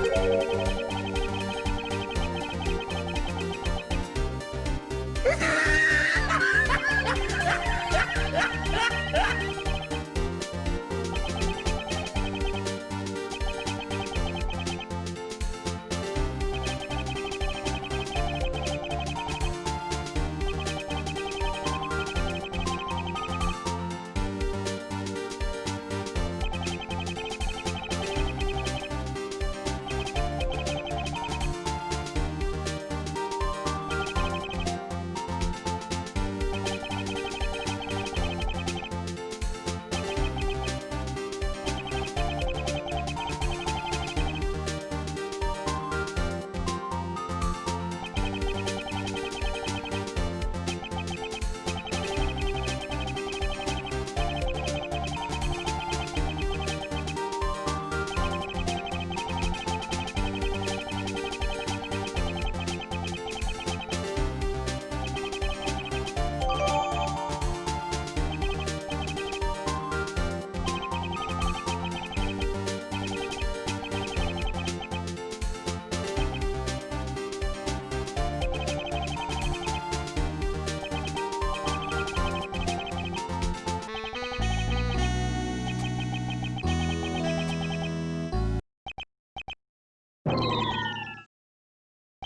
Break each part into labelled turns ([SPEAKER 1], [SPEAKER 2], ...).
[SPEAKER 1] Música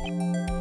[SPEAKER 1] Música